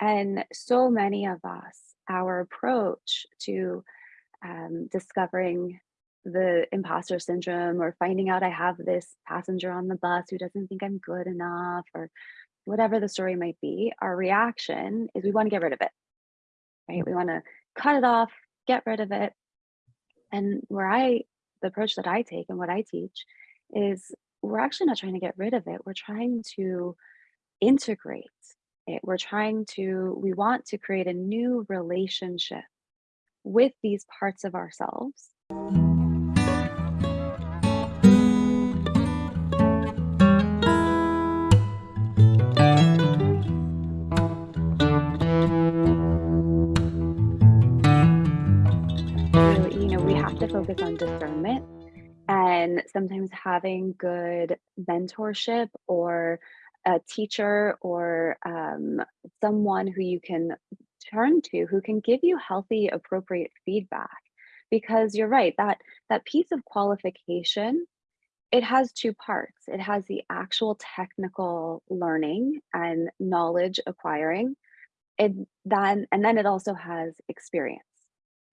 And so many of us, our approach to um, discovering the imposter syndrome or finding out I have this passenger on the bus who doesn't think I'm good enough or whatever the story might be, our reaction is we want to get rid of it, right? We want to cut it off, get rid of it. And where I, the approach that I take and what I teach is we're actually not trying to get rid of it. We're trying to integrate it. We're trying to, we want to create a new relationship with these parts of ourselves. So, you know, we have to focus on discernment and sometimes having good mentorship or a teacher or um, someone who you can turn to who can give you healthy appropriate feedback. Because you're right that that piece of qualification it has two parts. It has the actual technical learning and knowledge acquiring it then and then it also has experience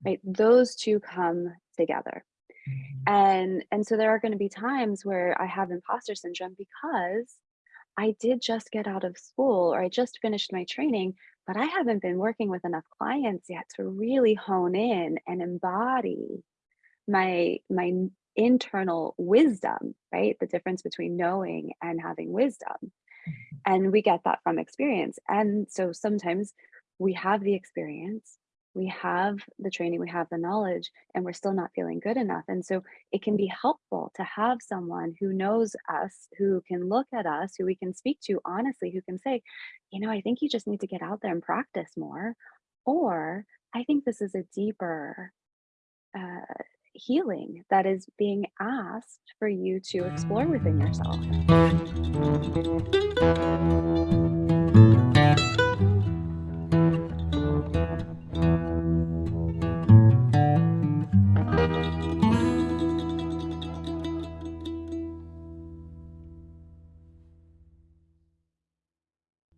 right? Those two come together. Mhm. and and so there are going to be times where i have imposter syndrome because I did just get out of school or I just finished my training, but I haven't been working with enough clients yet to really hone in and embody my my internal wisdom, right? The difference between knowing and having wisdom. Mhm. And we get that from experience. And so sometimes we have the experience, we have the training, we have the knowledge, and we're still not feeling good enough. And so it can be helpful to have someone who knows us, who can look at us, who we can speak to honestly, who can say, you know, I think you just need to get out there and practice more. Or I think this is a deeper uh, healing that is being asked for you to explore within yourself.